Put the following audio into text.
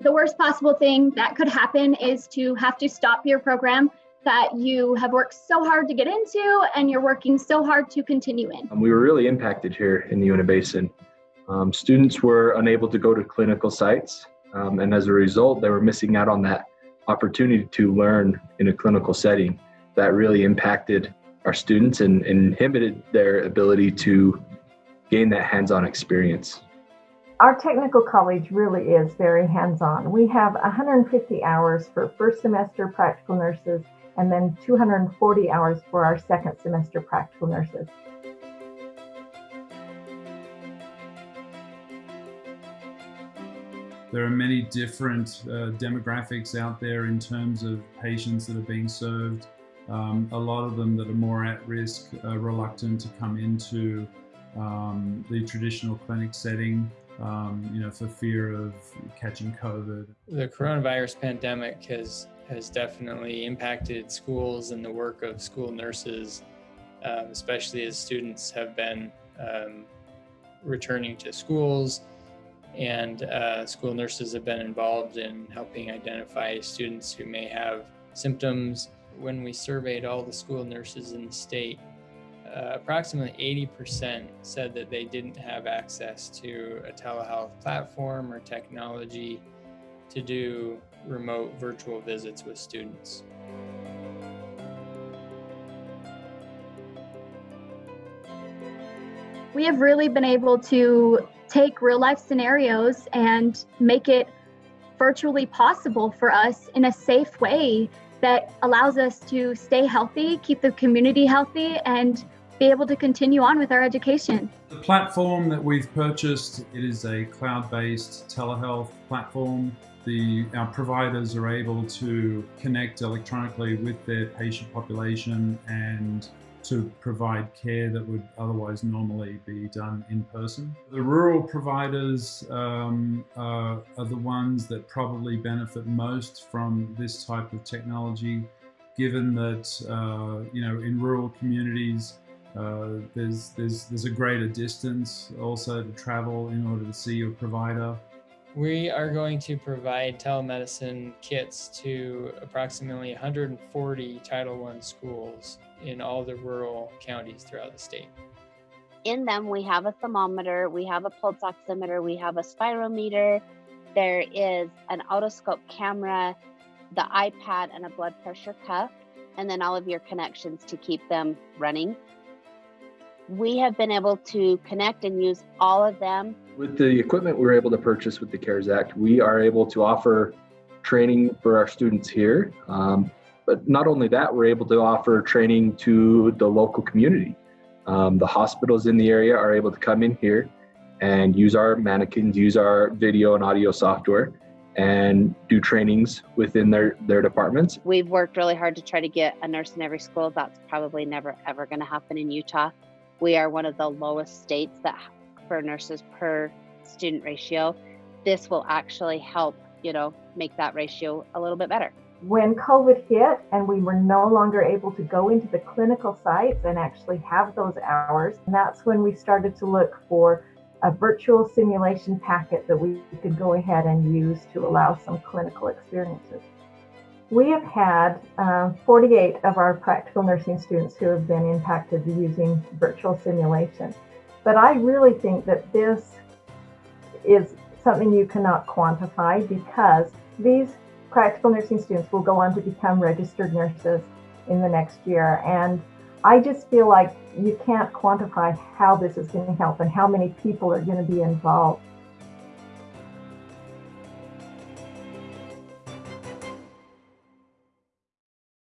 The worst possible thing that could happen is to have to stop your program that you have worked so hard to get into and you're working so hard to continue in. Um, we were really impacted here in the Uinta Basin. Um, students were unable to go to clinical sites, um, and as a result, they were missing out on that opportunity to learn in a clinical setting. That really impacted our students and, and inhibited their ability to gain that hands-on experience. Our technical college really is very hands-on. We have 150 hours for first semester practical nurses and then 240 hours for our second semester practical nurses. There are many different uh, demographics out there in terms of patients that are being served. Um, a lot of them that are more at risk, reluctant to come into um, the traditional clinic setting, um, you know, for fear of catching COVID. The coronavirus pandemic has has definitely impacted schools and the work of school nurses, um, especially as students have been um, returning to schools and uh, school nurses have been involved in helping identify students who may have symptoms. When we surveyed all the school nurses in the state, approximately 80% said that they didn't have access to a telehealth platform or technology to do remote virtual visits with students. We have really been able to take real life scenarios and make it virtually possible for us in a safe way that allows us to stay healthy, keep the community healthy, and be able to continue on with our education. The platform that we've purchased, it is a cloud-based telehealth platform the, our providers are able to connect electronically with their patient population and to provide care that would otherwise normally be done in person. The rural providers um, are, are the ones that probably benefit most from this type of technology, given that, uh, you know, in rural communities, uh, there's, there's, there's a greater distance also to travel in order to see your provider. We are going to provide telemedicine kits to approximately 140 Title I schools in all the rural counties throughout the state. In them, we have a thermometer, we have a pulse oximeter, we have a spirometer, there is an otoscope camera, the iPad, and a blood pressure cuff, and then all of your connections to keep them running we have been able to connect and use all of them. With the equipment we were able to purchase with the CARES Act, we are able to offer training for our students here. Um, but not only that, we're able to offer training to the local community. Um, the hospitals in the area are able to come in here and use our mannequins, use our video and audio software, and do trainings within their, their departments. We've worked really hard to try to get a nurse in every school. That's probably never ever going to happen in Utah. We are one of the lowest states that for nurses per student ratio. This will actually help, you know, make that ratio a little bit better. When COVID hit and we were no longer able to go into the clinical sites and actually have those hours, that's when we started to look for a virtual simulation packet that we could go ahead and use to allow some clinical experiences. We have had uh, 48 of our practical nursing students who have been impacted using virtual simulation. But I really think that this is something you cannot quantify because these practical nursing students will go on to become registered nurses in the next year. And I just feel like you can't quantify how this is going to help and how many people are going to be involved.